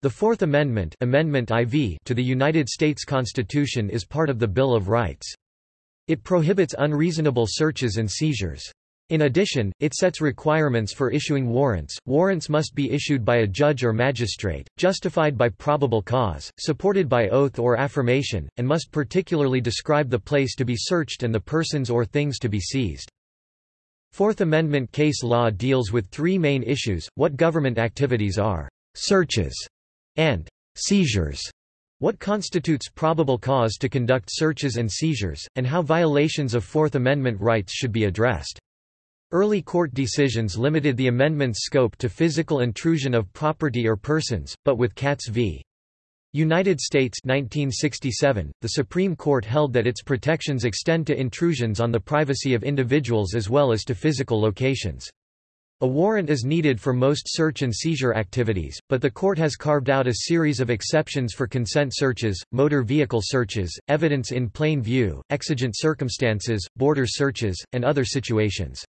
The Fourth Amendment, Amendment IV to the United States Constitution is part of the Bill of Rights. It prohibits unreasonable searches and seizures. In addition, it sets requirements for issuing warrants. Warrants must be issued by a judge or magistrate, justified by probable cause, supported by oath or affirmation, and must particularly describe the place to be searched and the persons or things to be seized. Fourth Amendment case law deals with three main issues, what government activities are searches and seizures, what constitutes probable cause to conduct searches and seizures, and how violations of Fourth Amendment rights should be addressed. Early court decisions limited the amendment's scope to physical intrusion of property or persons, but with Katz v. United States 1967, the Supreme Court held that its protections extend to intrusions on the privacy of individuals as well as to physical locations. A warrant is needed for most search and seizure activities, but the court has carved out a series of exceptions for consent searches, motor vehicle searches, evidence in plain view, exigent circumstances, border searches, and other situations.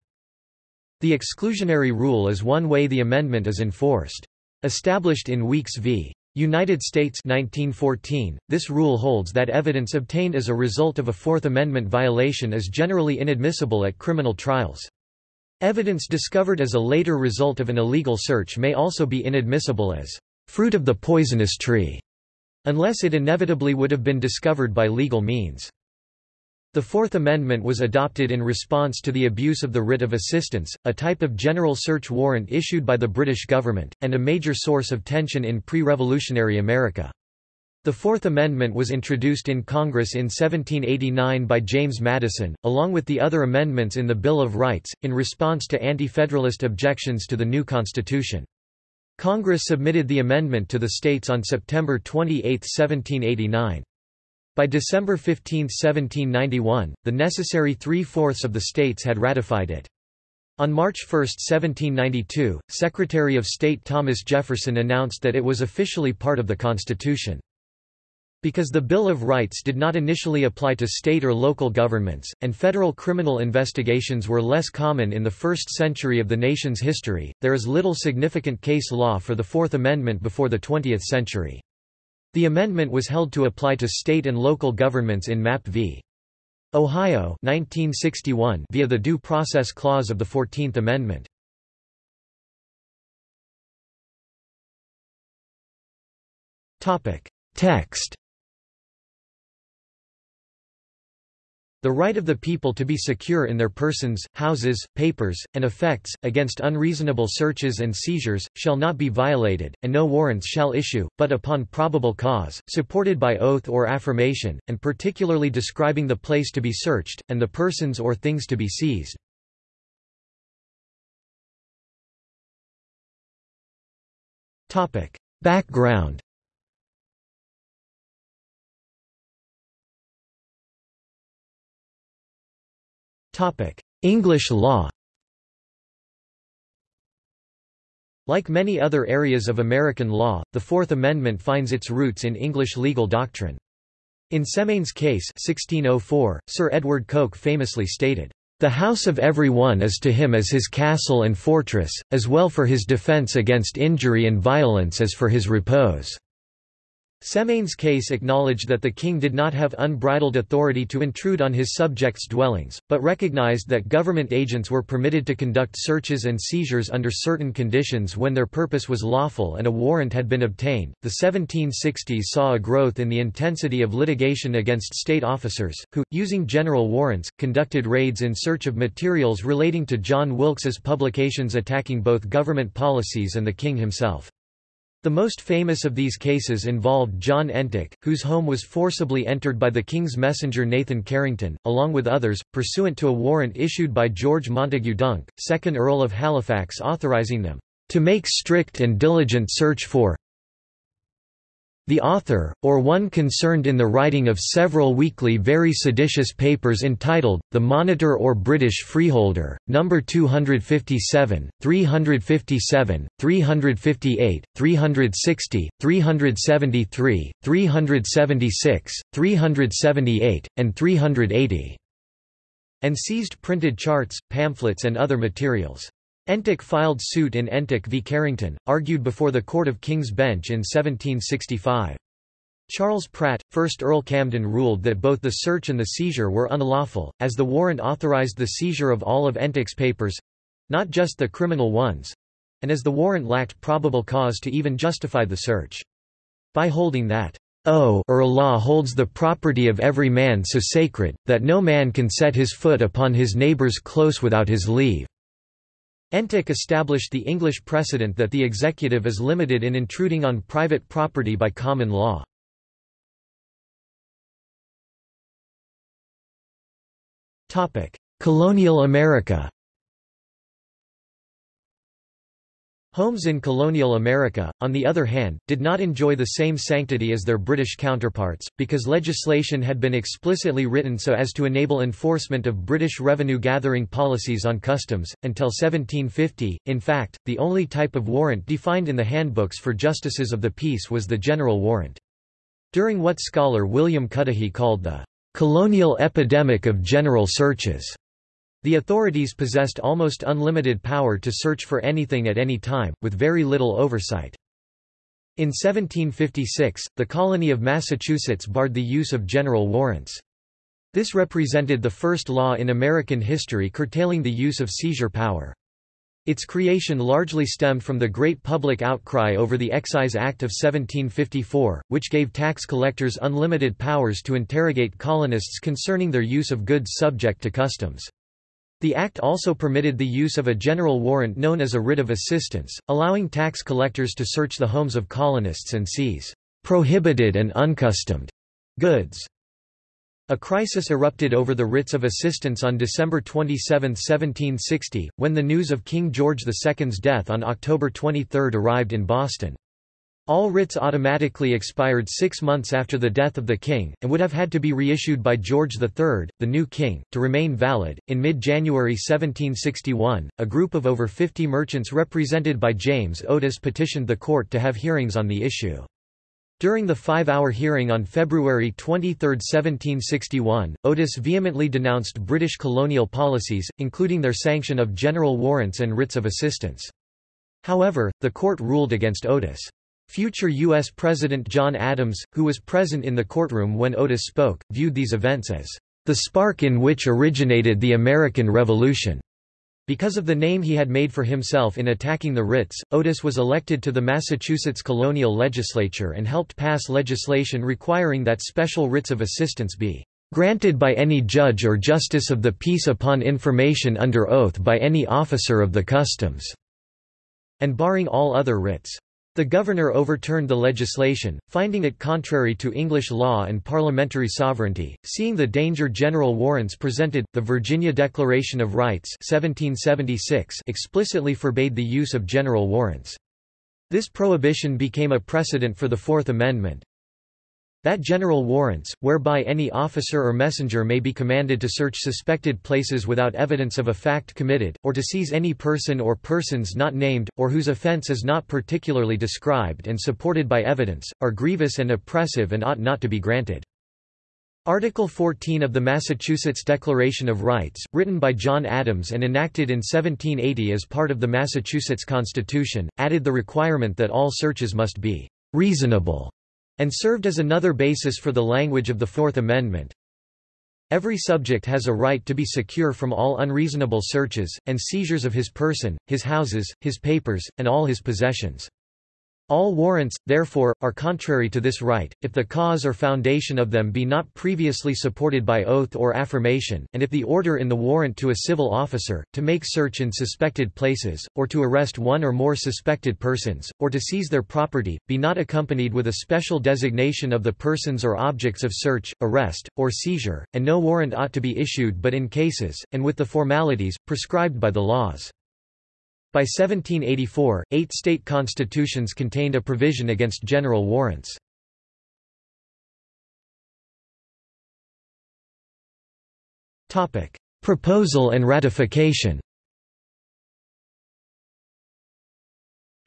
The exclusionary rule is one way the amendment is enforced. Established in Weeks v. United States 1914, this rule holds that evidence obtained as a result of a Fourth Amendment violation is generally inadmissible at criminal trials. Evidence discovered as a later result of an illegal search may also be inadmissible as fruit of the poisonous tree, unless it inevitably would have been discovered by legal means. The Fourth Amendment was adopted in response to the abuse of the writ of assistance, a type of general search warrant issued by the British government, and a major source of tension in pre-revolutionary America. The Fourth Amendment was introduced in Congress in 1789 by James Madison, along with the other amendments in the Bill of Rights, in response to anti-federalist objections to the new Constitution. Congress submitted the amendment to the states on September 28, 1789. By December 15, 1791, the necessary three-fourths of the states had ratified it. On March 1, 1792, Secretary of State Thomas Jefferson announced that it was officially part of the Constitution. Because the Bill of Rights did not initially apply to state or local governments, and federal criminal investigations were less common in the first century of the nation's history, there is little significant case law for the Fourth Amendment before the 20th century. The amendment was held to apply to state and local governments in Mapp v. Ohio 1961 via the Due Process Clause of the Fourteenth Amendment. Text The right of the people to be secure in their persons, houses, papers, and effects, against unreasonable searches and seizures, shall not be violated, and no warrants shall issue, but upon probable cause, supported by oath or affirmation, and particularly describing the place to be searched, and the persons or things to be seized. Background English law Like many other areas of American law, the Fourth Amendment finds its roots in English legal doctrine. In Semayne's case 1604, Sir Edward Coke famously stated, "...the house of every one is to him as his castle and fortress, as well for his defence against injury and violence as for his repose." Semayne's case acknowledged that the king did not have unbridled authority to intrude on his subjects' dwellings, but recognized that government agents were permitted to conduct searches and seizures under certain conditions when their purpose was lawful and a warrant had been obtained. The 1760s saw a growth in the intensity of litigation against state officers, who, using general warrants, conducted raids in search of materials relating to John Wilkes's publications attacking both government policies and the king himself. The most famous of these cases involved John Entick, whose home was forcibly entered by the King's messenger Nathan Carrington, along with others, pursuant to a warrant issued by George Montagu Dunk, 2nd Earl of Halifax authorising them, "...to make strict and diligent search for the author, or one concerned in the writing of several weekly very seditious papers entitled, The Monitor or British Freeholder, No. 257, 357, 358, 360, 373, 376, 378, and 380, and seized printed charts, pamphlets and other materials. Entick filed suit in Entick v Carrington, argued before the Court of King's Bench in 1765. Charles Pratt, 1st Earl Camden ruled that both the search and the seizure were unlawful, as the warrant authorised the seizure of all of Entick's papers—not just the criminal ones—and as the warrant lacked probable cause to even justify the search. By holding that, oh, O or Allah holds the property of every man so sacred, that no man can set his foot upon his neighbor's close without his leave. Entick established the English precedent that the executive is limited in intruding on private property by common law. Colonial America Homes in colonial America, on the other hand, did not enjoy the same sanctity as their British counterparts, because legislation had been explicitly written so as to enable enforcement of British revenue-gathering policies on customs. Until 1750, in fact, the only type of warrant defined in the handbooks for justices of the peace was the general warrant. During what scholar William Cuddihy called the colonial epidemic of general searches. The authorities possessed almost unlimited power to search for anything at any time, with very little oversight. In 1756, the colony of Massachusetts barred the use of general warrants. This represented the first law in American history curtailing the use of seizure power. Its creation largely stemmed from the great public outcry over the Excise Act of 1754, which gave tax collectors unlimited powers to interrogate colonists concerning their use of goods subject to customs. The act also permitted the use of a general warrant known as a writ of assistance, allowing tax collectors to search the homes of colonists and seize prohibited and uncustomed goods. A crisis erupted over the writs of assistance on December 27, 1760, when the news of King George II's death on October 23 arrived in Boston. All writs automatically expired six months after the death of the king, and would have had to be reissued by George III, the new king, to remain valid. In mid January 1761, a group of over 50 merchants represented by James Otis petitioned the court to have hearings on the issue. During the five-hour hearing on February 23, 1761, Otis vehemently denounced British colonial policies, including their sanction of general warrants and writs of assistance. However, the court ruled against Otis. Future U.S. President John Adams, who was present in the courtroom when Otis spoke, viewed these events as the spark in which originated the American Revolution. Because of the name he had made for himself in attacking the writs, Otis was elected to the Massachusetts colonial legislature and helped pass legislation requiring that special writs of assistance be granted by any judge or justice of the peace upon information under oath by any officer of the customs, and barring all other writs. The governor overturned the legislation, finding it contrary to English law and parliamentary sovereignty. Seeing the danger general warrants presented, the Virginia Declaration of Rights 1776 explicitly forbade the use of general warrants. This prohibition became a precedent for the Fourth Amendment, that general warrants, whereby any officer or messenger may be commanded to search suspected places without evidence of a fact committed, or to seize any person or persons not named, or whose offense is not particularly described and supported by evidence, are grievous and oppressive and ought not to be granted. Article 14 of the Massachusetts Declaration of Rights, written by John Adams and enacted in 1780 as part of the Massachusetts Constitution, added the requirement that all searches must be reasonable and served as another basis for the language of the Fourth Amendment. Every subject has a right to be secure from all unreasonable searches, and seizures of his person, his houses, his papers, and all his possessions. All warrants, therefore, are contrary to this right, if the cause or foundation of them be not previously supported by oath or affirmation, and if the order in the warrant to a civil officer, to make search in suspected places, or to arrest one or more suspected persons, or to seize their property, be not accompanied with a special designation of the persons or objects of search, arrest, or seizure, and no warrant ought to be issued but in cases, and with the formalities, prescribed by the laws. By 1784, eight state constitutions contained a provision against general warrants. Proposal and ratification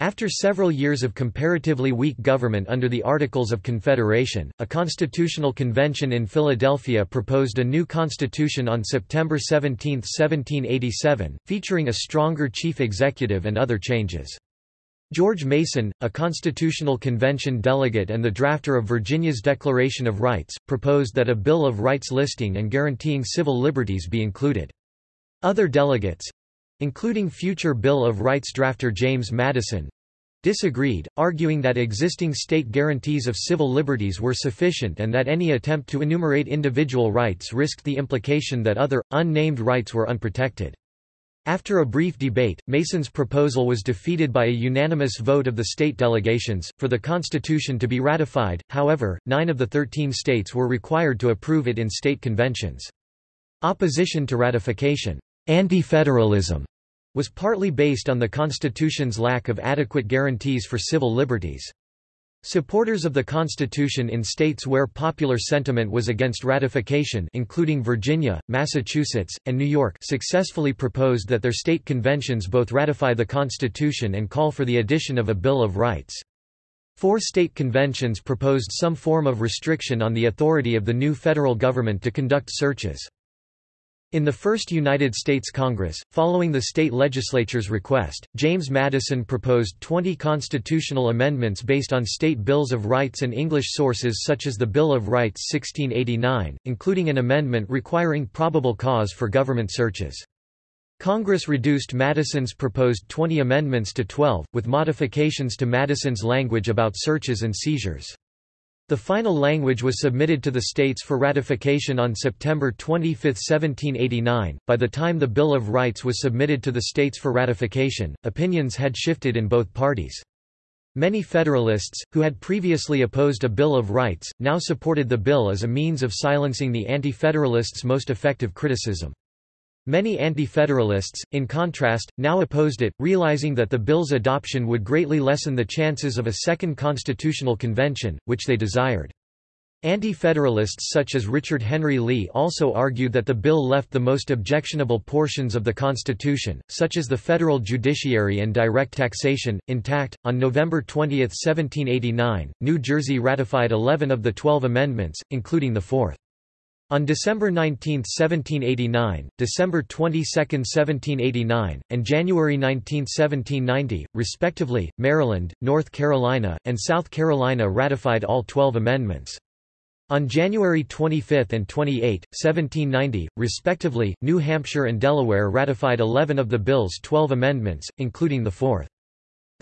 After several years of comparatively weak government under the Articles of Confederation, a constitutional convention in Philadelphia proposed a new constitution on September 17, 1787, featuring a stronger chief executive and other changes. George Mason, a Constitutional Convention delegate and the drafter of Virginia's Declaration of Rights, proposed that a Bill of Rights listing and guaranteeing civil liberties be included. Other delegates, including future Bill of Rights drafter James Madison, disagreed, arguing that existing state guarantees of civil liberties were sufficient and that any attempt to enumerate individual rights risked the implication that other, unnamed rights were unprotected. After a brief debate, Mason's proposal was defeated by a unanimous vote of the state delegations, for the Constitution to be ratified, however, nine of the thirteen states were required to approve it in state conventions. Opposition to ratification, anti-federalism, was partly based on the Constitution's lack of adequate guarantees for civil liberties. Supporters of the Constitution in states where popular sentiment was against ratification including Virginia, Massachusetts, and New York successfully proposed that their state conventions both ratify the Constitution and call for the addition of a Bill of Rights. Four state conventions proposed some form of restriction on the authority of the new federal government to conduct searches. In the first United States Congress, following the state legislature's request, James Madison proposed 20 constitutional amendments based on state bills of rights and English sources such as the Bill of Rights 1689, including an amendment requiring probable cause for government searches. Congress reduced Madison's proposed 20 amendments to 12, with modifications to Madison's language about searches and seizures. The final language was submitted to the states for ratification on September 25, 1789. By the time the Bill of Rights was submitted to the states for ratification, opinions had shifted in both parties. Many Federalists, who had previously opposed a Bill of Rights, now supported the bill as a means of silencing the Anti-Federalists' most effective criticism. Many Anti-Federalists, in contrast, now opposed it, realizing that the bill's adoption would greatly lessen the chances of a second constitutional convention, which they desired. Anti-Federalists such as Richard Henry Lee also argued that the bill left the most objectionable portions of the Constitution, such as the federal judiciary and direct taxation, intact. On November 20, 1789, New Jersey ratified 11 of the 12 amendments, including the fourth. On December 19, 1789, December 22, 1789, and January 19, 1790, respectively, Maryland, North Carolina, and South Carolina ratified all 12 amendments. On January 25 and 28, 1790, respectively, New Hampshire and Delaware ratified 11 of the bill's 12 amendments, including the fourth.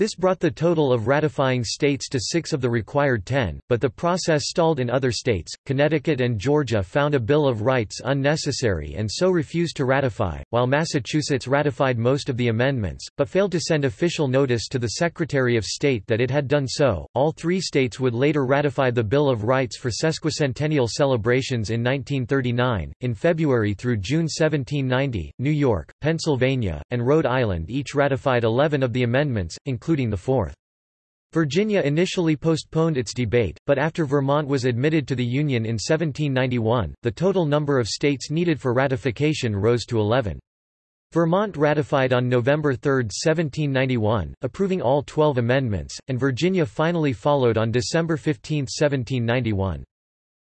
This brought the total of ratifying states to six of the required ten, but the process stalled in other states. Connecticut and Georgia found a Bill of Rights unnecessary and so refused to ratify, while Massachusetts ratified most of the amendments, but failed to send official notice to the Secretary of State that it had done so. All three states would later ratify the Bill of Rights for sesquicentennial celebrations in 1939. In February through June 1790, New York, Pennsylvania, and Rhode Island each ratified 11 of the amendments, including including the fourth. Virginia initially postponed its debate, but after Vermont was admitted to the Union in 1791, the total number of states needed for ratification rose to 11. Vermont ratified on November 3, 1791, approving all 12 amendments, and Virginia finally followed on December 15, 1791.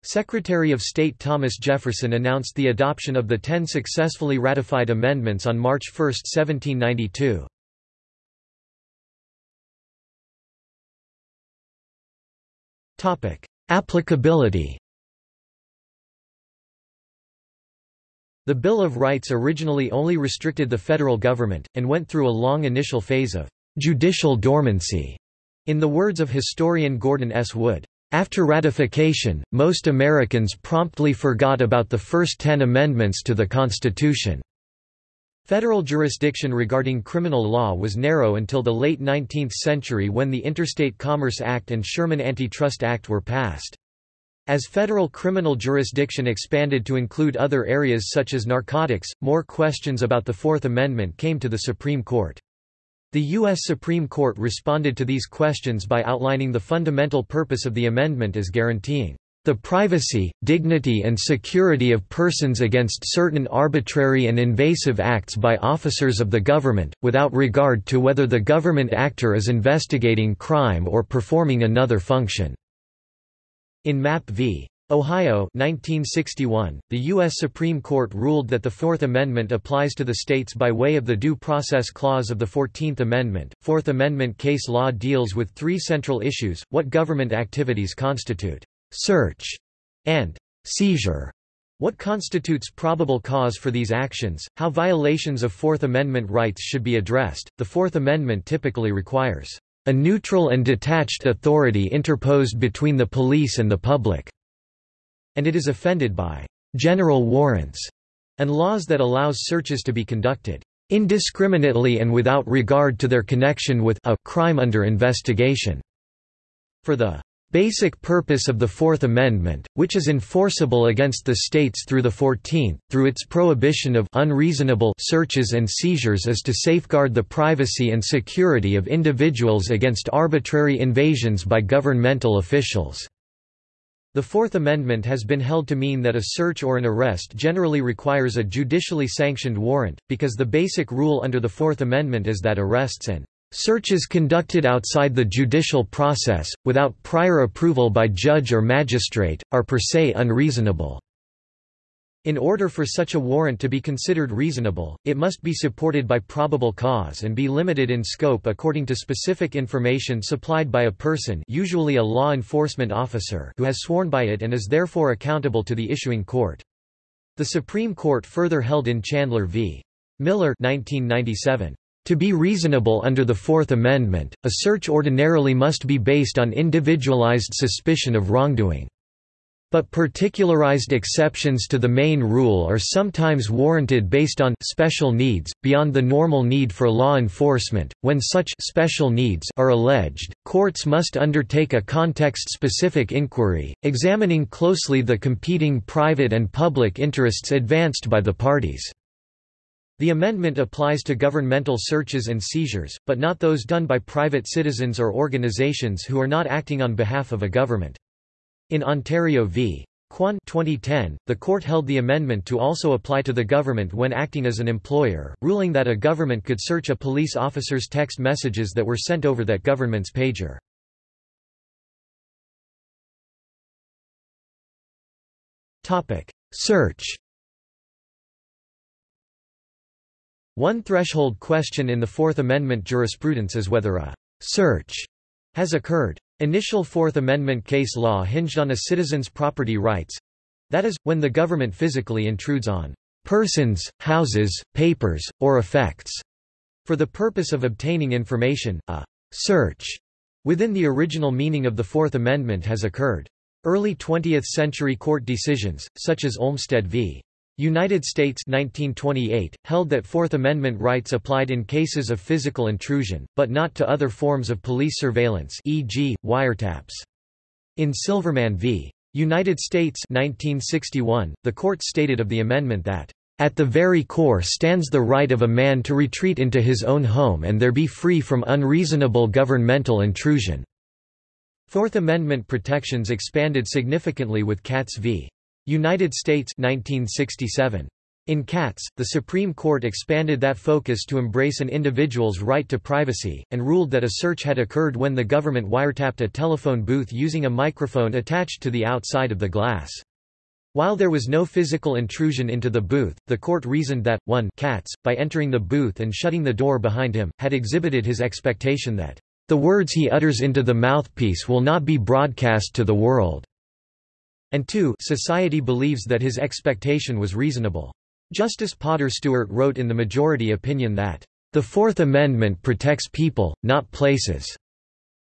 Secretary of State Thomas Jefferson announced the adoption of the ten successfully ratified amendments on March 1, 1792. Applicability The Bill of Rights originally only restricted the federal government, and went through a long initial phase of judicial dormancy. In the words of historian Gordon S. Wood, after ratification, most Americans promptly forgot about the first ten amendments to the Constitution. Federal jurisdiction regarding criminal law was narrow until the late 19th century when the Interstate Commerce Act and Sherman Antitrust Act were passed. As federal criminal jurisdiction expanded to include other areas such as narcotics, more questions about the Fourth Amendment came to the Supreme Court. The U.S. Supreme Court responded to these questions by outlining the fundamental purpose of the amendment as guaranteeing the privacy, dignity and security of persons against certain arbitrary and invasive acts by officers of the government, without regard to whether the government actor is investigating crime or performing another function." In Mapp v. Ohio 1961, the U.S. Supreme Court ruled that the Fourth Amendment applies to the states by way of the Due Process Clause of the Fourteenth Amendment. Fourth Amendment case law deals with three central issues, what government activities constitute search, and seizure. What constitutes probable cause for these actions, how violations of Fourth Amendment rights should be addressed. The Fourth Amendment typically requires a neutral and detached authority interposed between the police and the public, and it is offended by general warrants and laws that allows searches to be conducted indiscriminately and without regard to their connection with a crime under investigation. For the basic purpose of the Fourth Amendment, which is enforceable against the states through the Fourteenth, through its prohibition of unreasonable searches and seizures is to safeguard the privacy and security of individuals against arbitrary invasions by governmental officials. The Fourth Amendment has been held to mean that a search or an arrest generally requires a judicially sanctioned warrant, because the basic rule under the Fourth Amendment is that arrests and Searches conducted outside the judicial process, without prior approval by judge or magistrate, are per se unreasonable. In order for such a warrant to be considered reasonable, it must be supported by probable cause and be limited in scope according to specific information supplied by a person usually a law enforcement officer who has sworn by it and is therefore accountable to the issuing court. The Supreme Court further held in Chandler v. Miller 1997, to be reasonable under the Fourth Amendment, a search ordinarily must be based on individualized suspicion of wrongdoing. But particularized exceptions to the main rule are sometimes warranted based on special needs, beyond the normal need for law enforcement. When such special needs are alleged, courts must undertake a context-specific inquiry, examining closely the competing private and public interests advanced by the parties. The amendment applies to governmental searches and seizures, but not those done by private citizens or organizations who are not acting on behalf of a government. In Ontario v. Quon 2010, the court held the amendment to also apply to the government when acting as an employer, ruling that a government could search a police officer's text messages that were sent over that government's pager. Search One threshold question in the Fourth Amendment jurisprudence is whether a «search» has occurred. Initial Fourth Amendment case law hinged on a citizen's property rights—that is, when the government physically intrudes on «persons, houses, papers, or effects» for the purpose of obtaining information, a «search» within the original meaning of the Fourth Amendment has occurred. Early 20th-century court decisions, such as Olmstead v. United States 1928, held that Fourth Amendment rights applied in cases of physical intrusion, but not to other forms of police surveillance e.g., wiretaps. In Silverman v. United States 1961, the court stated of the amendment that, "...at the very core stands the right of a man to retreat into his own home and there be free from unreasonable governmental intrusion." Fourth Amendment protections expanded significantly with Katz v. United States 1967. In Katz, the Supreme Court expanded that focus to embrace an individual's right to privacy, and ruled that a search had occurred when the government wiretapped a telephone booth using a microphone attached to the outside of the glass. While there was no physical intrusion into the booth, the court reasoned that, 1 Katz, by entering the booth and shutting the door behind him, had exhibited his expectation that, "...the words he utters into the mouthpiece will not be broadcast to the world." And 2 society believes that his expectation was reasonable. Justice Potter Stewart wrote in the majority opinion that, "...the Fourth Amendment protects people, not places."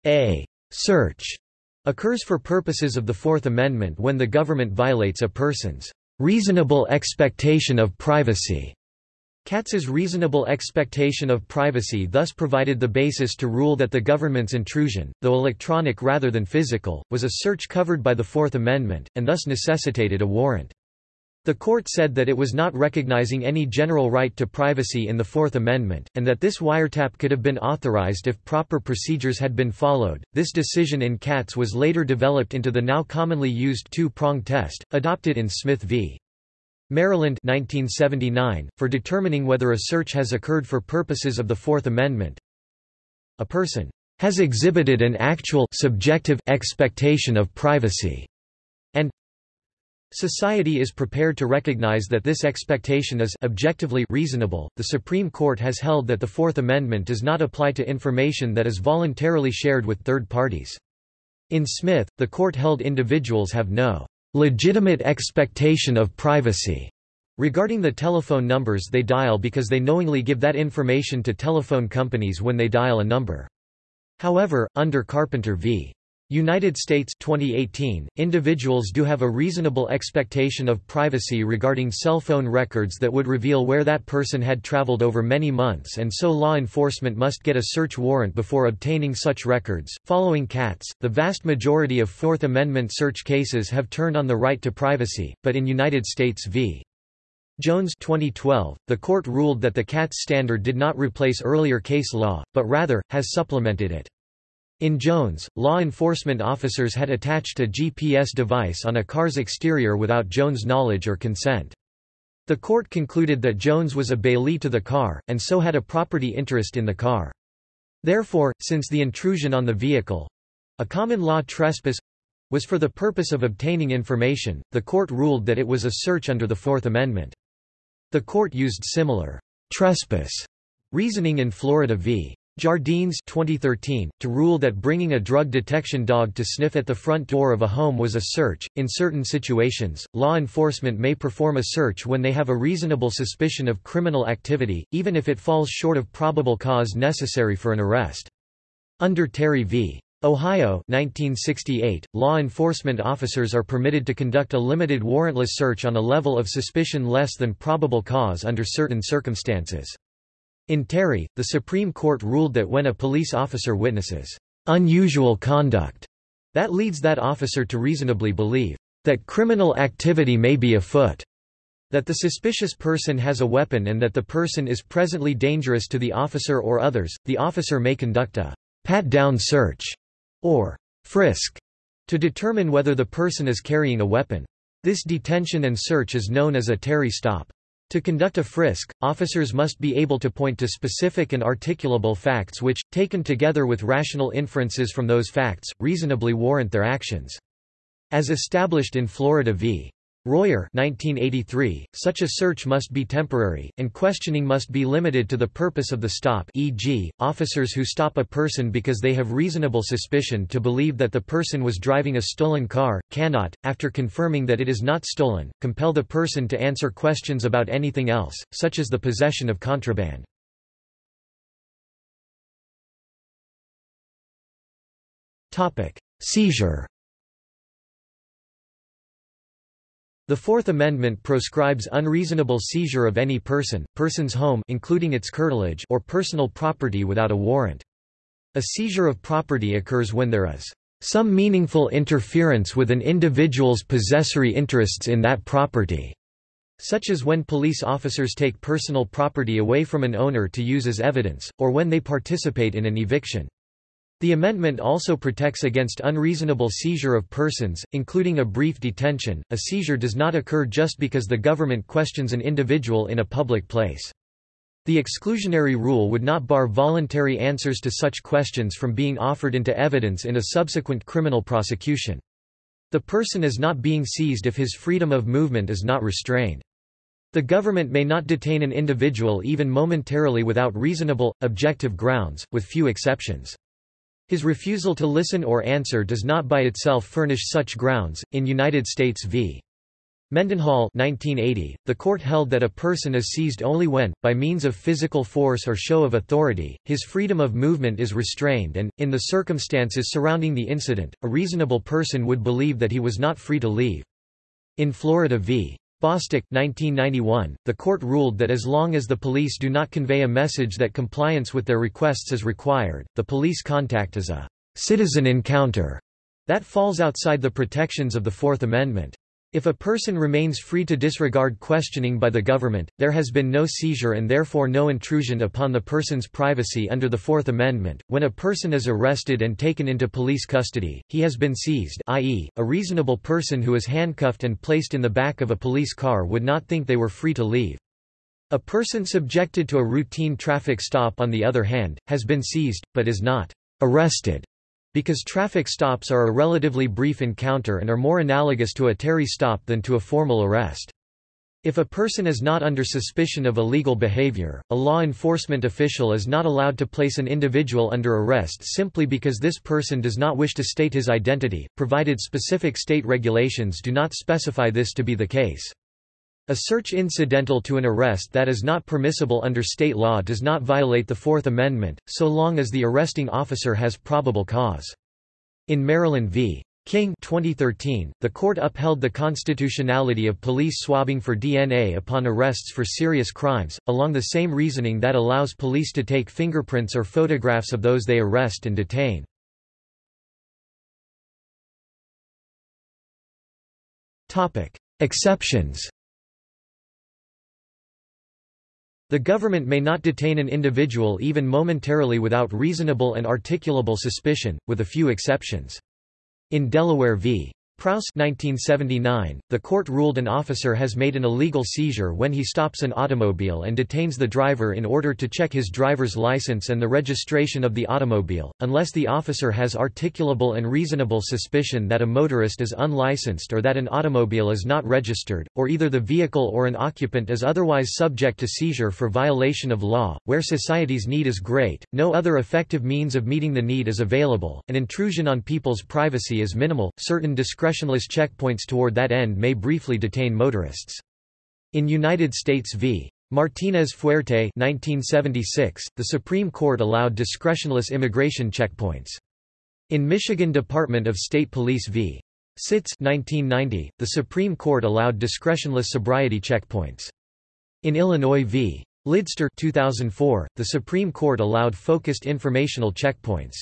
A search occurs for purposes of the Fourth Amendment when the government violates a person's reasonable expectation of privacy Katz's reasonable expectation of privacy thus provided the basis to rule that the government's intrusion, though electronic rather than physical, was a search covered by the Fourth Amendment, and thus necessitated a warrant. The court said that it was not recognizing any general right to privacy in the Fourth Amendment, and that this wiretap could have been authorized if proper procedures had been followed. This decision in Katz was later developed into the now commonly used two-prong test, adopted in Smith v. Maryland 1979, for determining whether a search has occurred for purposes of the Fourth Amendment. A person has exhibited an actual subjective expectation of privacy and Society is prepared to recognize that this expectation is objectively reasonable. The Supreme Court has held that the Fourth Amendment does not apply to information that is voluntarily shared with third parties. In Smith, the court held individuals have no legitimate expectation of privacy regarding the telephone numbers they dial because they knowingly give that information to telephone companies when they dial a number. However, under Carpenter v. United States 2018, individuals do have a reasonable expectation of privacy regarding cell phone records that would reveal where that person had traveled over many months and so law enforcement must get a search warrant before obtaining such records. Following Katz, the vast majority of Fourth Amendment search cases have turned on the right to privacy, but in United States v. Jones 2012, the court ruled that the Katz standard did not replace earlier case law, but rather, has supplemented it. In Jones, law enforcement officers had attached a GPS device on a car's exterior without Jones' knowledge or consent. The court concluded that Jones was a bailee to the car, and so had a property interest in the car. Therefore, since the intrusion on the vehicle—a common law trespass—was for the purpose of obtaining information, the court ruled that it was a search under the Fourth Amendment. The court used similar trespass reasoning in Florida v. Jardines 2013, to rule that bringing a drug detection dog to sniff at the front door of a home was a search. In certain situations, law enforcement may perform a search when they have a reasonable suspicion of criminal activity, even if it falls short of probable cause necessary for an arrest. Under Terry v. Ohio 1968, law enforcement officers are permitted to conduct a limited warrantless search on a level of suspicion less than probable cause under certain circumstances. In Terry, the Supreme Court ruled that when a police officer witnesses unusual conduct that leads that officer to reasonably believe that criminal activity may be afoot, that the suspicious person has a weapon and that the person is presently dangerous to the officer or others, the officer may conduct a pat-down search or frisk to determine whether the person is carrying a weapon. This detention and search is known as a Terry stop. To conduct a frisk, officers must be able to point to specific and articulable facts which, taken together with rational inferences from those facts, reasonably warrant their actions. As established in Florida v. Royer 1983, such a search must be temporary, and questioning must be limited to the purpose of the stop e.g., officers who stop a person because they have reasonable suspicion to believe that the person was driving a stolen car, cannot, after confirming that it is not stolen, compel the person to answer questions about anything else, such as the possession of contraband. Seizure The Fourth Amendment proscribes unreasonable seizure of any person, person's home including its curtilage or personal property without a warrant. A seizure of property occurs when there is some meaningful interference with an individual's possessory interests in that property, such as when police officers take personal property away from an owner to use as evidence, or when they participate in an eviction. The amendment also protects against unreasonable seizure of persons, including a brief detention. A seizure does not occur just because the government questions an individual in a public place. The exclusionary rule would not bar voluntary answers to such questions from being offered into evidence in a subsequent criminal prosecution. The person is not being seized if his freedom of movement is not restrained. The government may not detain an individual even momentarily without reasonable, objective grounds, with few exceptions. His refusal to listen or answer does not by itself furnish such grounds. In United States v. Mendenhall 1980, the court held that a person is seized only when, by means of physical force or show of authority, his freedom of movement is restrained and, in the circumstances surrounding the incident, a reasonable person would believe that he was not free to leave. In Florida v. Bostick 1991, the court ruled that as long as the police do not convey a message that compliance with their requests is required, the police contact is a citizen encounter that falls outside the protections of the Fourth Amendment. If a person remains free to disregard questioning by the government, there has been no seizure and therefore no intrusion upon the person's privacy under the Fourth Amendment. When a person is arrested and taken into police custody, he has been seized i.e., a reasonable person who is handcuffed and placed in the back of a police car would not think they were free to leave. A person subjected to a routine traffic stop on the other hand, has been seized, but is not arrested because traffic stops are a relatively brief encounter and are more analogous to a Terry stop than to a formal arrest. If a person is not under suspicion of illegal behavior, a law enforcement official is not allowed to place an individual under arrest simply because this person does not wish to state his identity, provided specific state regulations do not specify this to be the case. A search incidental to an arrest that is not permissible under state law does not violate the Fourth Amendment, so long as the arresting officer has probable cause. In Maryland v. King 2013, the court upheld the constitutionality of police swabbing for DNA upon arrests for serious crimes, along the same reasoning that allows police to take fingerprints or photographs of those they arrest and detain. Exceptions The government may not detain an individual even momentarily without reasonable and articulable suspicion, with a few exceptions. In Delaware v. Prowse 1979, the court ruled an officer has made an illegal seizure when he stops an automobile and detains the driver in order to check his driver's license and the registration of the automobile, unless the officer has articulable and reasonable suspicion that a motorist is unlicensed or that an automobile is not registered, or either the vehicle or an occupant is otherwise subject to seizure for violation of law. Where society's need is great, no other effective means of meeting the need is available, and intrusion on people's privacy is minimal. Certain discretion discretionless checkpoints toward that end may briefly detain motorists. In United States v. Martinez Fuerte 1976, the Supreme Court allowed discretionless immigration checkpoints. In Michigan Department of State Police v. Sitz 1990, the Supreme Court allowed discretionless sobriety checkpoints. In Illinois v. Lidster 2004, the Supreme Court allowed focused informational checkpoints.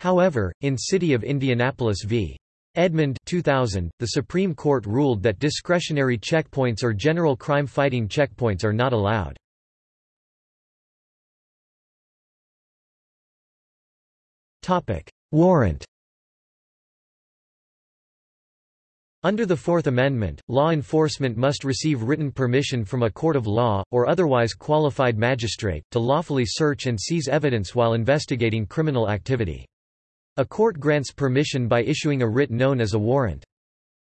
However, in City of Indianapolis v. Edmond 2000, the Supreme Court ruled that discretionary checkpoints or general crime-fighting checkpoints are not allowed. Warrant Under the Fourth Amendment, law enforcement must receive written permission from a court of law, or otherwise qualified magistrate, to lawfully search and seize evidence while investigating criminal activity. A court grants permission by issuing a writ known as a warrant.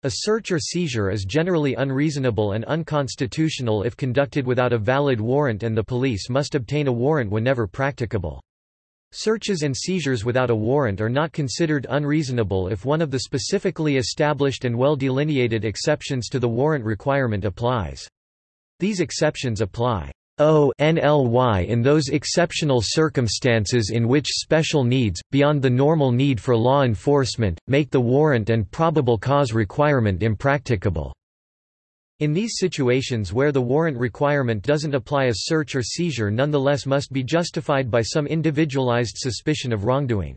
A search or seizure is generally unreasonable and unconstitutional if conducted without a valid warrant and the police must obtain a warrant whenever practicable. Searches and seizures without a warrant are not considered unreasonable if one of the specifically established and well-delineated exceptions to the warrant requirement applies. These exceptions apply ONLY in those exceptional circumstances in which special needs, beyond the normal need for law enforcement, make the warrant and probable cause requirement impracticable. In these situations where the warrant requirement doesn't apply a search or seizure nonetheless must be justified by some individualized suspicion of wrongdoing.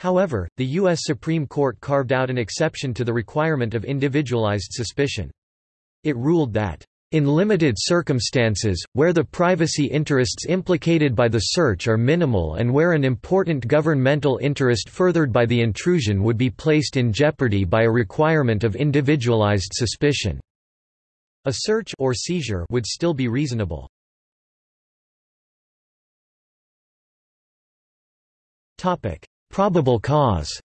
However, the U.S. Supreme Court carved out an exception to the requirement of individualized suspicion. It ruled that in limited circumstances, where the privacy interests implicated by the search are minimal and where an important governmental interest furthered by the intrusion would be placed in jeopardy by a requirement of individualized suspicion. A search or seizure would still be reasonable. Probable cause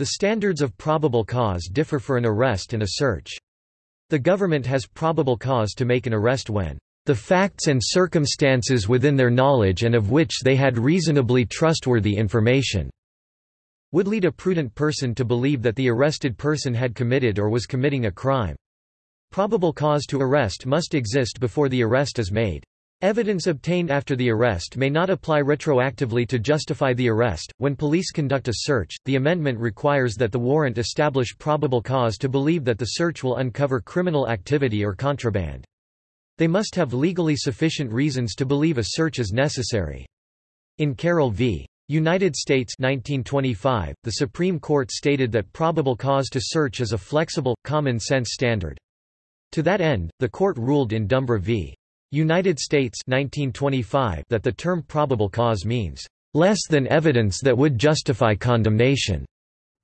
The standards of probable cause differ for an arrest and a search. The government has probable cause to make an arrest when the facts and circumstances within their knowledge and of which they had reasonably trustworthy information would lead a prudent person to believe that the arrested person had committed or was committing a crime. Probable cause to arrest must exist before the arrest is made. Evidence obtained after the arrest may not apply retroactively to justify the arrest. When police conduct a search, the amendment requires that the warrant establish probable cause to believe that the search will uncover criminal activity or contraband. They must have legally sufficient reasons to believe a search is necessary. In Carroll v. United States 1925, the Supreme Court stated that probable cause to search is a flexible, common-sense standard. To that end, the court ruled in Dumbra v. United States 1925 that the term probable cause means, "...less than evidence that would justify condemnation."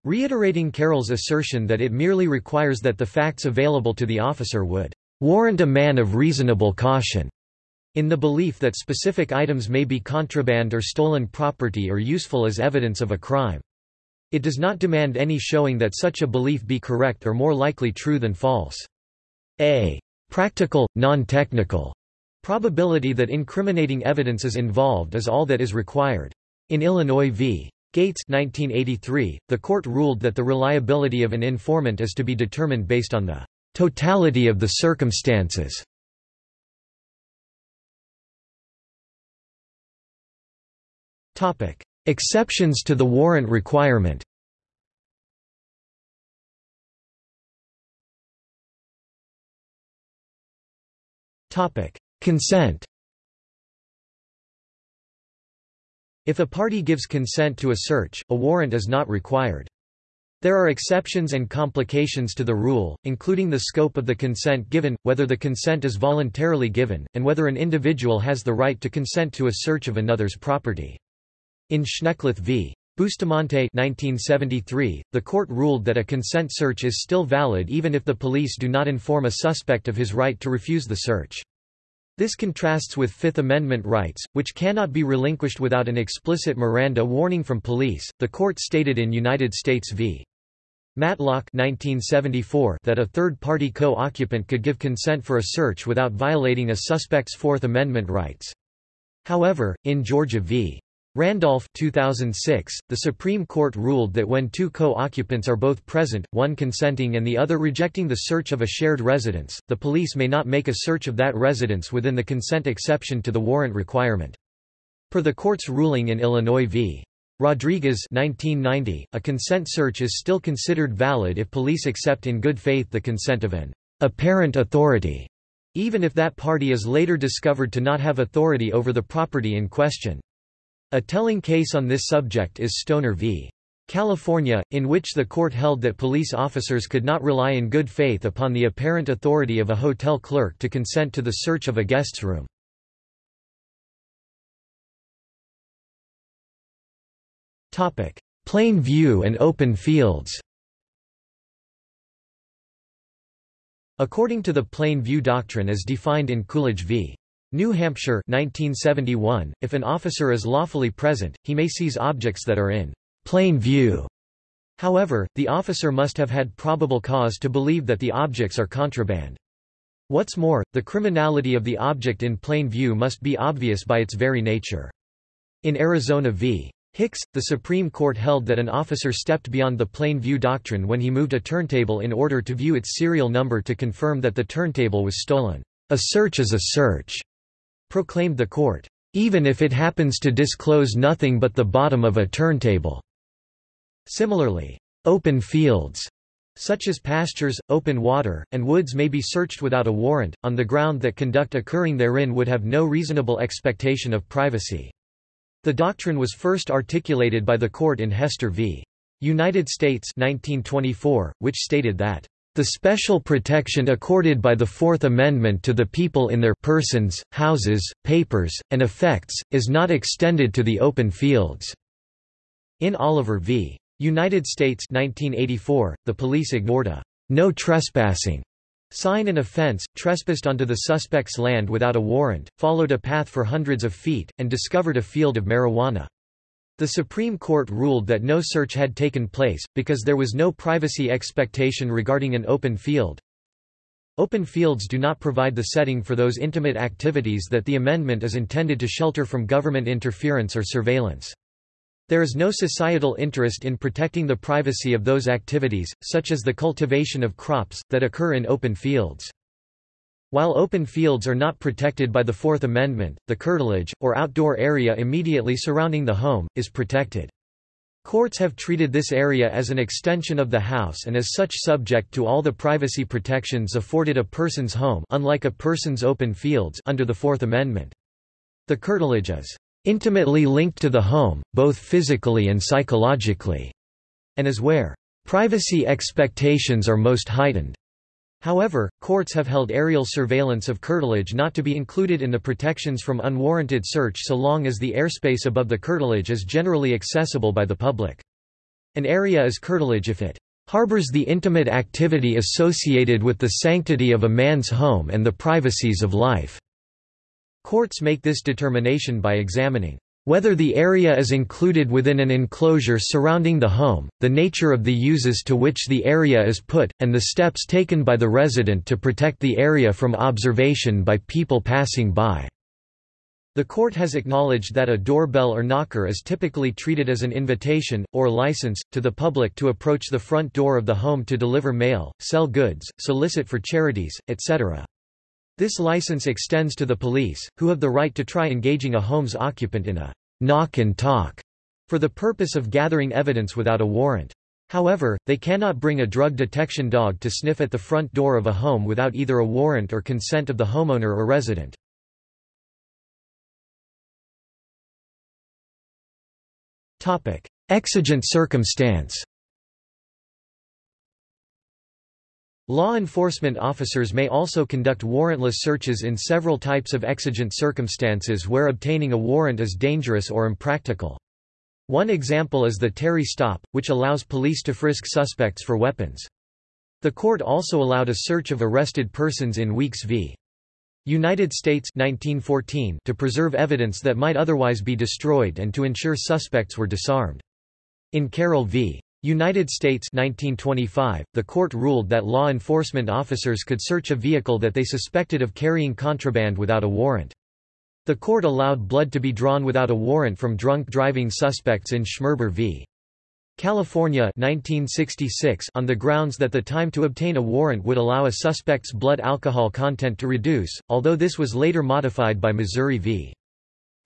reiterating Carroll's assertion that it merely requires that the facts available to the officer would warrant a man of reasonable caution, in the belief that specific items may be contraband or stolen property or useful as evidence of a crime. It does not demand any showing that such a belief be correct or more likely true than false. A practical, non-technical probability that incriminating evidence is involved is all that is required. In Illinois v. Gates 1983, the court ruled that the reliability of an informant is to be determined based on the totality of the circumstances. Exceptions to the warrant requirement. Topic: Consent. If a party gives consent to a search, a warrant is not required. There are exceptions and complications to the rule, including the scope of the consent given, whether the consent is voluntarily given, and whether an individual has the right to consent to a search of another's property. In Schneckloth v. Bustamonte 1973, the court ruled that a consent search is still valid even if the police do not inform a suspect of his right to refuse the search. This contrasts with Fifth Amendment rights, which cannot be relinquished without an explicit Miranda warning from police. The court stated in United States v. Matlock 1974 that a third-party co-occupant could give consent for a search without violating a suspect's Fourth Amendment rights. However, in Georgia v. Randolph 2006, the Supreme Court ruled that when two co-occupants are both present, one consenting and the other rejecting the search of a shared residence, the police may not make a search of that residence within the consent exception to the warrant requirement. Per the court's ruling in Illinois v. Rodriguez 1990, a consent search is still considered valid if police accept in good faith the consent of an apparent authority, even if that party is later discovered to not have authority over the property in question. A telling case on this subject is Stoner v. California, in which the court held that police officers could not rely in good faith upon the apparent authority of a hotel clerk to consent to the search of a guest's room. Plain view and open fields According to the plain view doctrine as defined in Coolidge v. New Hampshire 1971, if an officer is lawfully present, he may seize objects that are in plain view. However, the officer must have had probable cause to believe that the objects are contraband. What's more, the criminality of the object in plain view must be obvious by its very nature. In Arizona v. Hicks, the Supreme Court held that an officer stepped beyond the plain view doctrine when he moved a turntable in order to view its serial number to confirm that the turntable was stolen. A search is a search proclaimed the court, even if it happens to disclose nothing but the bottom of a turntable. Similarly, open fields such as pastures, open water, and woods may be searched without a warrant, on the ground that conduct occurring therein would have no reasonable expectation of privacy. The doctrine was first articulated by the court in Hester v. United States 1924, which stated that the special protection accorded by the Fourth Amendment to the people in their persons, houses, papers, and effects, is not extended to the open fields." In Oliver v. United States 1984, the police ignored a «no trespassing» sign and offense, trespassed onto the suspect's land without a warrant, followed a path for hundreds of feet, and discovered a field of marijuana. The Supreme Court ruled that no search had taken place, because there was no privacy expectation regarding an open field. Open fields do not provide the setting for those intimate activities that the amendment is intended to shelter from government interference or surveillance. There is no societal interest in protecting the privacy of those activities, such as the cultivation of crops, that occur in open fields. While open fields are not protected by the Fourth Amendment, the curtilage, or outdoor area immediately surrounding the home, is protected. Courts have treated this area as an extension of the house and as such subject to all the privacy protections afforded a person's home unlike a person's open fields under the Fourth Amendment. The curtilage is intimately linked to the home, both physically and psychologically, and is where privacy expectations are most heightened. However, courts have held aerial surveillance of curtilage not to be included in the protections from unwarranted search so long as the airspace above the curtilage is generally accessible by the public. An area is curtilage if it harbors the intimate activity associated with the sanctity of a man's home and the privacies of life. Courts make this determination by examining whether the area is included within an enclosure surrounding the home, the nature of the uses to which the area is put, and the steps taken by the resident to protect the area from observation by people passing by. The court has acknowledged that a doorbell or knocker is typically treated as an invitation, or license, to the public to approach the front door of the home to deliver mail, sell goods, solicit for charities, etc. This license extends to the police, who have the right to try engaging a home's occupant in a knock and talk for the purpose of gathering evidence without a warrant. However, they cannot bring a drug detection dog to sniff at the front door of a home without either a warrant or consent of the homeowner or resident. Exigent circumstance Law enforcement officers may also conduct warrantless searches in several types of exigent circumstances where obtaining a warrant is dangerous or impractical. One example is the Terry stop, which allows police to frisk suspects for weapons. The court also allowed a search of arrested persons in Weeks v. United States 1914 to preserve evidence that might otherwise be destroyed and to ensure suspects were disarmed. In Carroll v. United States 1925, the court ruled that law enforcement officers could search a vehicle that they suspected of carrying contraband without a warrant. The court allowed blood to be drawn without a warrant from drunk driving suspects in Schmerber v. California 1966 on the grounds that the time to obtain a warrant would allow a suspect's blood alcohol content to reduce, although this was later modified by Missouri v.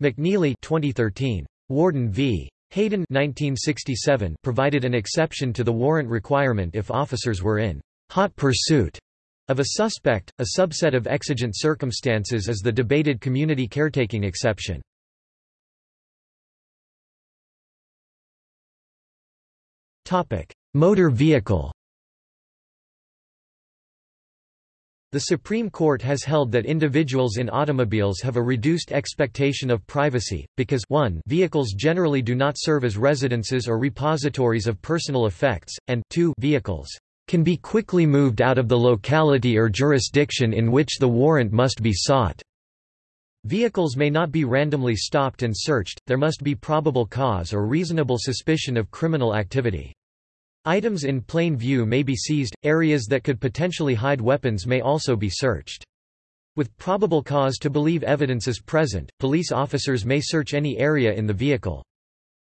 McNeely 2013. Warden v. Hayden 1967 provided an exception to the warrant requirement if officers were in hot pursuit of a suspect. A subset of exigent circumstances is the debated community caretaking exception. Topic: Motor vehicle The Supreme Court has held that individuals in automobiles have a reduced expectation of privacy, because 1 vehicles generally do not serve as residences or repositories of personal effects, and 2 vehicles can be quickly moved out of the locality or jurisdiction in which the warrant must be sought. Vehicles may not be randomly stopped and searched, there must be probable cause or reasonable suspicion of criminal activity. Items in plain view may be seized, areas that could potentially hide weapons may also be searched. With probable cause to believe evidence is present, police officers may search any area in the vehicle.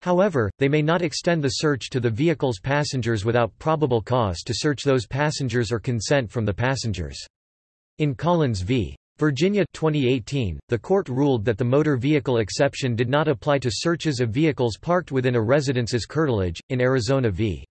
However, they may not extend the search to the vehicle's passengers without probable cause to search those passengers or consent from the passengers. In Collins v. Virginia 2018, the court ruled that the motor vehicle exception did not apply to searches of vehicles parked within a residence's curtilage. In Arizona v.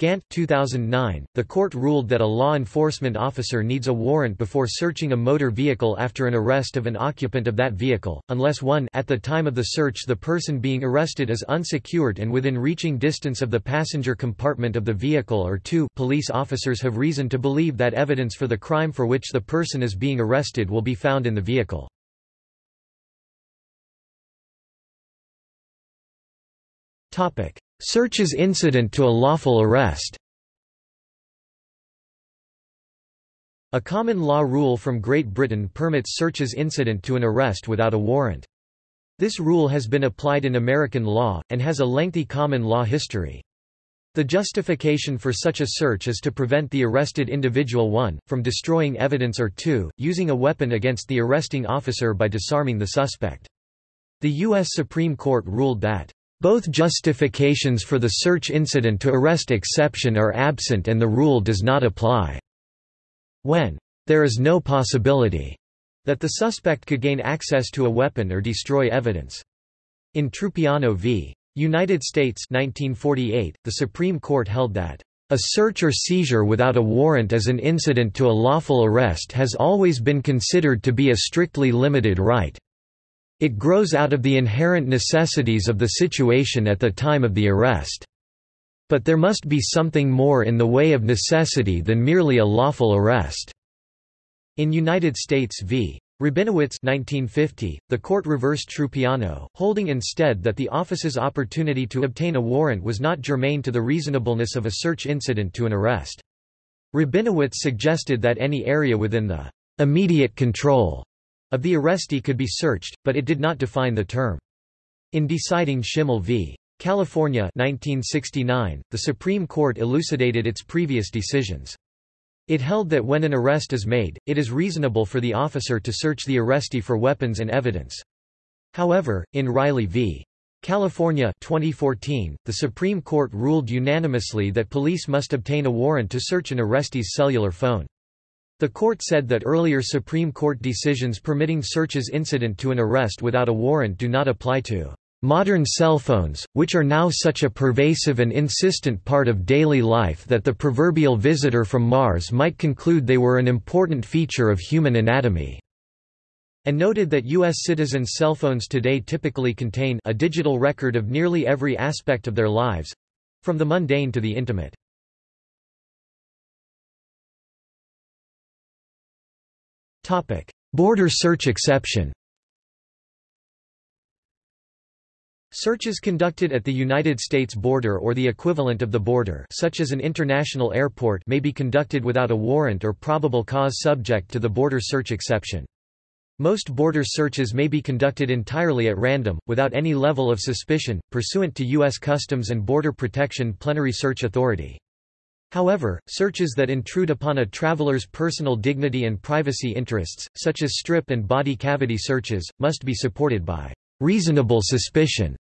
Gant 2009, the court ruled that a law enforcement officer needs a warrant before searching a motor vehicle after an arrest of an occupant of that vehicle, unless 1 at the time of the search the person being arrested is unsecured and within reaching distance of the passenger compartment of the vehicle or 2 police officers have reason to believe that evidence for the crime for which the person is being arrested will be found in the vehicle. Searches incident to a lawful arrest A common law rule from Great Britain permits searches incident to an arrest without a warrant. This rule has been applied in American law, and has a lengthy common law history. The justification for such a search is to prevent the arrested individual 1, from destroying evidence or 2, using a weapon against the arresting officer by disarming the suspect. The U.S. Supreme Court ruled that both justifications for the search incident to arrest exception are absent and the rule does not apply. When there is no possibility that the suspect could gain access to a weapon or destroy evidence. In Trupiano v. United States 1948, the Supreme Court held that a search or seizure without a warrant as an incident to a lawful arrest has always been considered to be a strictly limited right. It grows out of the inherent necessities of the situation at the time of the arrest. But there must be something more in the way of necessity than merely a lawful arrest." In United States v. Rabinowitz 1950, the court reversed Trupiano, holding instead that the office's opportunity to obtain a warrant was not germane to the reasonableness of a search incident to an arrest. Rabinowitz suggested that any area within the immediate control of the arrestee could be searched, but it did not define the term. In deciding Chimel v. California 1969, the Supreme Court elucidated its previous decisions. It held that when an arrest is made, it is reasonable for the officer to search the arrestee for weapons and evidence. However, in Riley v. California 2014, the Supreme Court ruled unanimously that police must obtain a warrant to search an arrestee's cellular phone. The court said that earlier Supreme Court decisions permitting searches incident to an arrest without a warrant do not apply to Modern cell phones, which are now such a pervasive and insistent part of daily life that the proverbial visitor from Mars might conclude they were an important feature of human anatomy, and noted that U.S. citizens' cell phones today typically contain a digital record of nearly every aspect of their lives—from the mundane to the intimate. Border search exception Searches conducted at the United States border or the equivalent of the border such as an international airport may be conducted without a warrant or probable cause subject to the border search exception. Most border searches may be conducted entirely at random, without any level of suspicion, pursuant to U.S. Customs and Border Protection Plenary Search Authority. However, searches that intrude upon a traveler's personal dignity and privacy interests, such as strip and body cavity searches, must be supported by reasonable suspicion.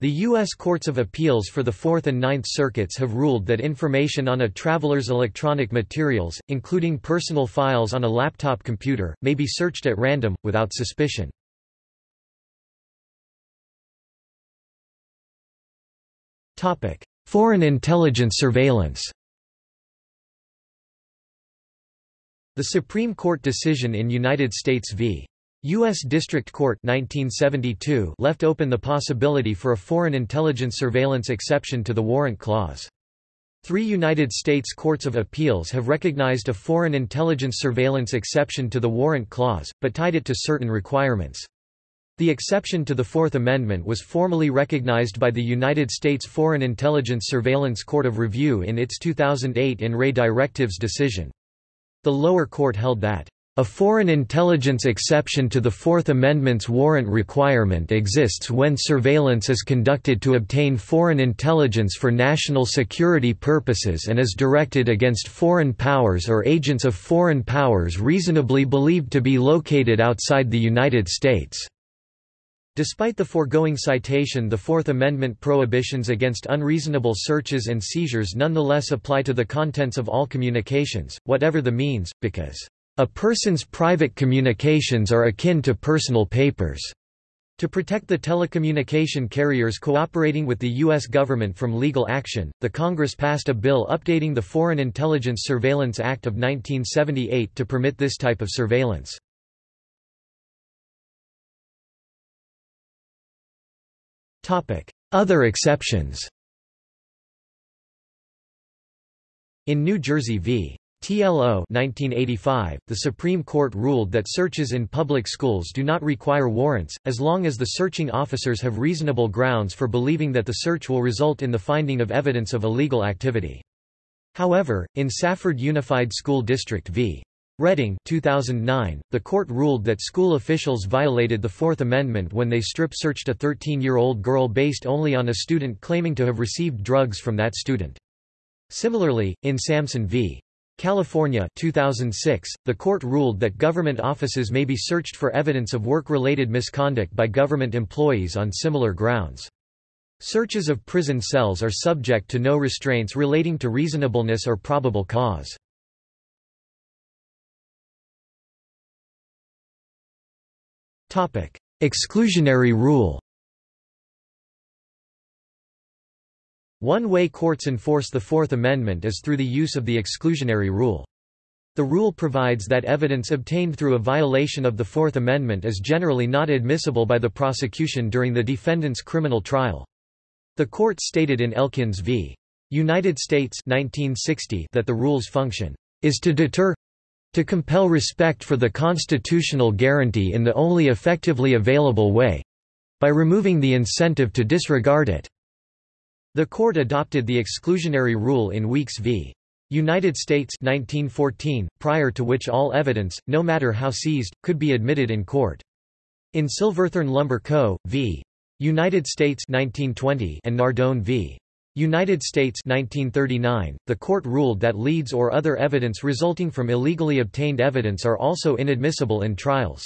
The U.S. Courts of Appeals for the Fourth and Ninth Circuits have ruled that information on a traveler's electronic materials, including personal files on a laptop computer, may be searched at random, without suspicion. Foreign intelligence surveillance The Supreme Court decision in United States v. U.S. District Court 1972 left open the possibility for a foreign intelligence surveillance exception to the Warrant Clause. Three United States Courts of Appeals have recognized a foreign intelligence surveillance exception to the Warrant Clause, but tied it to certain requirements. The exception to the Fourth Amendment was formally recognized by the United States Foreign Intelligence Surveillance Court of Review in its 2008 In Re Directives decision. The lower court held that a foreign intelligence exception to the Fourth Amendment's warrant requirement exists when surveillance is conducted to obtain foreign intelligence for national security purposes and is directed against foreign powers or agents of foreign powers reasonably believed to be located outside the United States. Despite the foregoing citation the Fourth Amendment prohibitions against unreasonable searches and seizures nonetheless apply to the contents of all communications, whatever the means, because a person's private communications are akin to personal papers. To protect the telecommunication carriers cooperating with the U.S. government from legal action, the Congress passed a bill updating the Foreign Intelligence Surveillance Act of 1978 to permit this type of surveillance. Other exceptions In New Jersey v. TLO 1985, the Supreme Court ruled that searches in public schools do not require warrants, as long as the searching officers have reasonable grounds for believing that the search will result in the finding of evidence of illegal activity. However, in Safford Unified School District v. Redding 2009, the court ruled that school officials violated the Fourth Amendment when they strip-searched a 13-year-old girl based only on a student claiming to have received drugs from that student. Similarly, in Samson v. California 2006, the court ruled that government offices may be searched for evidence of work-related misconduct by government employees on similar grounds. Searches of prison cells are subject to no restraints relating to reasonableness or probable cause. Exclusionary rule One way courts enforce the Fourth Amendment is through the use of the exclusionary rule. The rule provides that evidence obtained through a violation of the Fourth Amendment is generally not admissible by the prosecution during the defendant's criminal trial. The court stated in Elkins v. United States 1960 that the rule's function is to deter to compel respect for the constitutional guarantee in the only effectively available way by removing the incentive to disregard it. The court adopted the exclusionary rule in Weeks v. United States 1914, prior to which all evidence, no matter how seized, could be admitted in court. In Silverthorne Lumber Co. v. United States 1920 and Nardone v. United States 1939, the court ruled that leads or other evidence resulting from illegally obtained evidence are also inadmissible in trials.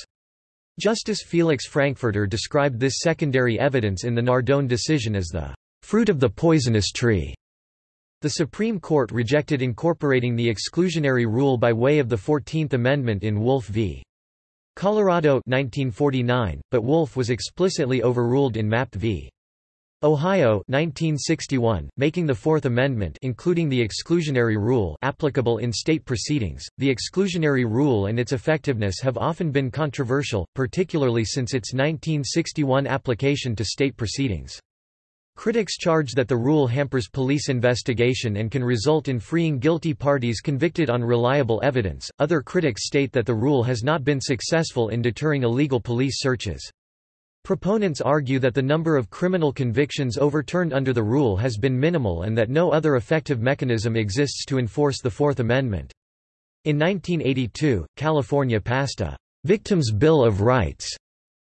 Justice Felix Frankfurter described this secondary evidence in the Nardone decision as the fruit of the poisonous tree. The Supreme Court rejected incorporating the exclusionary rule by way of the Fourteenth Amendment in Wolf v. Colorado 1949, but Wolf was explicitly overruled in Mapp v. Ohio 1961, making the Fourth Amendment including the exclusionary rule applicable in state proceedings. The exclusionary rule and its effectiveness have often been controversial, particularly since its 1961 application to state proceedings. Critics charge that the rule hampers police investigation and can result in freeing guilty parties convicted on reliable evidence. Other critics state that the rule has not been successful in deterring illegal police searches. Proponents argue that the number of criminal convictions overturned under the rule has been minimal and that no other effective mechanism exists to enforce the Fourth Amendment. In 1982, California passed a Victims' Bill of Rights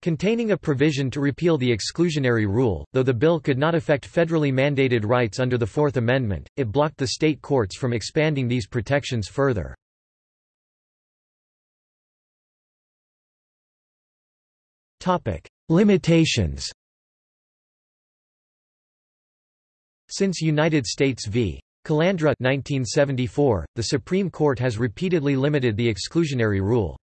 Containing a provision to repeal the exclusionary rule, though the bill could not affect federally mandated rights under the Fourth Amendment, it blocked the state courts from expanding these protections further. Limitations Since United States v. Calandra 1974, the Supreme Court has repeatedly limited the exclusionary rule.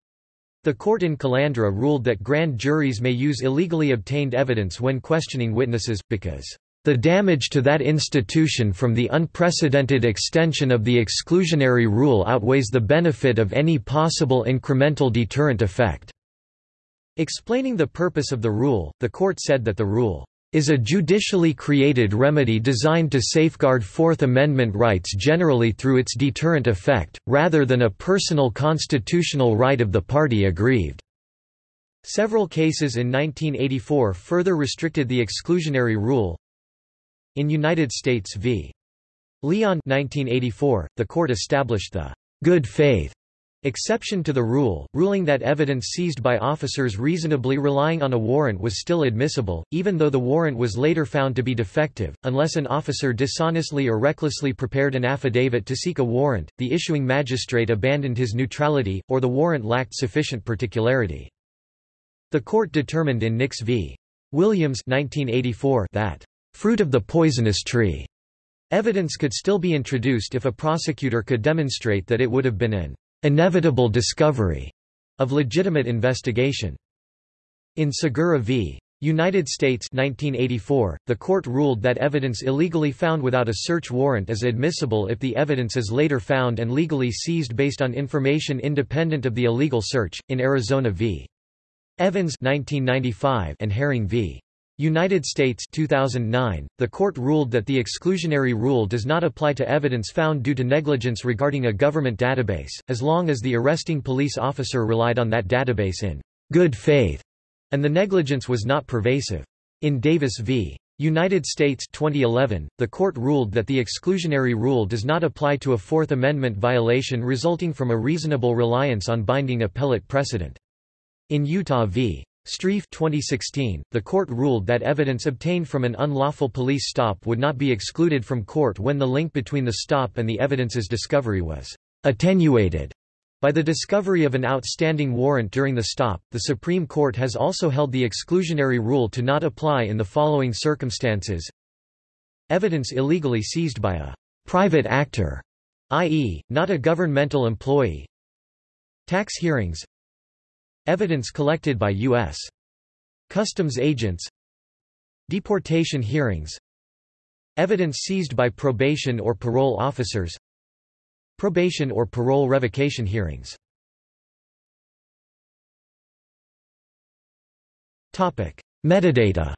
The court in Calandra ruled that grand juries may use illegally obtained evidence when questioning witnesses, because the damage to that institution from the unprecedented extension of the exclusionary rule outweighs the benefit of any possible incremental deterrent effect. Explaining the purpose of the rule, the court said that the rule is a judicially created remedy designed to safeguard Fourth Amendment rights generally through its deterrent effect, rather than a personal constitutional right of the party aggrieved. Several cases in 1984 further restricted the exclusionary rule. In United States v. Leon 1984, the court established the good faith Exception to the rule, ruling that evidence seized by officers reasonably relying on a warrant was still admissible, even though the warrant was later found to be defective, unless an officer dishonestly or recklessly prepared an affidavit to seek a warrant, the issuing magistrate abandoned his neutrality, or the warrant lacked sufficient particularity. The court determined in Nix v. Williams 1984 that, "...fruit of the poisonous tree," evidence could still be introduced if a prosecutor could demonstrate that it would have been an inevitable discovery of legitimate investigation. In Segura v. United States 1984, the court ruled that evidence illegally found without a search warrant is admissible if the evidence is later found and legally seized based on information independent of the illegal search. In Arizona v. Evans 1995 and Herring v. United States 2009, the court ruled that the exclusionary rule does not apply to evidence found due to negligence regarding a government database, as long as the arresting police officer relied on that database in good faith, and the negligence was not pervasive. In Davis v. United States 2011, the court ruled that the exclusionary rule does not apply to a Fourth Amendment violation resulting from a reasonable reliance on binding appellate precedent. In Utah v. Strieff 2016, the court ruled that evidence obtained from an unlawful police stop would not be excluded from court when the link between the stop and the evidence's discovery was attenuated. By the discovery of an outstanding warrant during the stop, the Supreme Court has also held the exclusionary rule to not apply in the following circumstances. Evidence illegally seized by a private actor, i.e., not a governmental employee. Tax hearings Evidence collected by U.S. Customs agents. Deportation hearings. Evidence seized by probation or parole officers. Probation or parole revocation hearings. Metadata.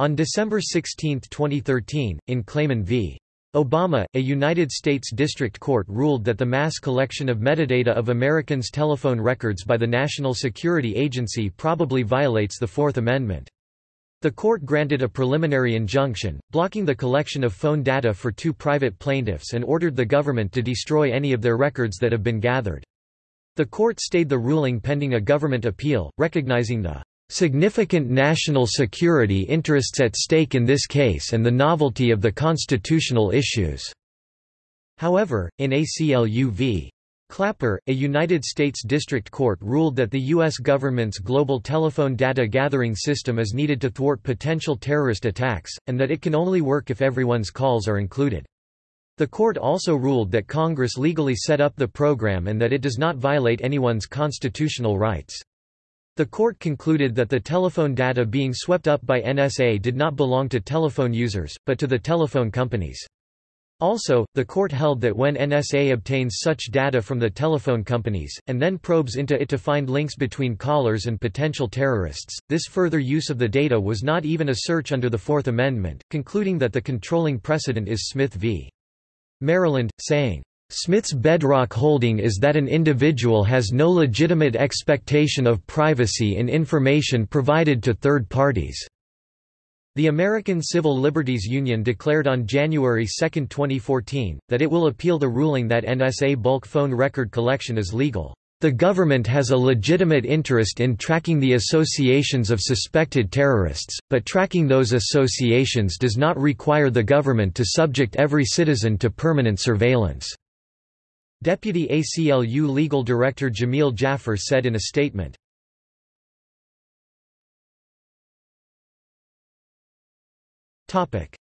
On December 16, 2013, in Klayman v. Obama, a United States District Court ruled that the mass collection of metadata of Americans' telephone records by the National Security Agency probably violates the Fourth Amendment. The court granted a preliminary injunction, blocking the collection of phone data for two private plaintiffs and ordered the government to destroy any of their records that have been gathered. The court stayed the ruling pending a government appeal, recognizing the significant national security interests at stake in this case and the novelty of the constitutional issues." However, in ACLU v. Clapper, a United States District Court ruled that the U.S. government's global telephone data gathering system is needed to thwart potential terrorist attacks, and that it can only work if everyone's calls are included. The court also ruled that Congress legally set up the program and that it does not violate anyone's constitutional rights. The court concluded that the telephone data being swept up by NSA did not belong to telephone users, but to the telephone companies. Also, the court held that when NSA obtains such data from the telephone companies, and then probes into it to find links between callers and potential terrorists, this further use of the data was not even a search under the Fourth Amendment, concluding that the controlling precedent is Smith v. Maryland, saying, Smith's bedrock holding is that an individual has no legitimate expectation of privacy in information provided to third parties. The American Civil Liberties Union declared on January 2, 2014, that it will appeal the ruling that NSA bulk phone record collection is legal. The government has a legitimate interest in tracking the associations of suspected terrorists, but tracking those associations does not require the government to subject every citizen to permanent surveillance. Deputy ACLU Legal Director Jameel Jaffer said in a statement.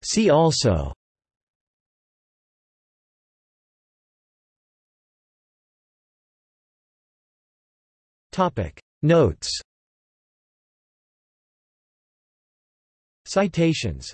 See also. Notes. Citations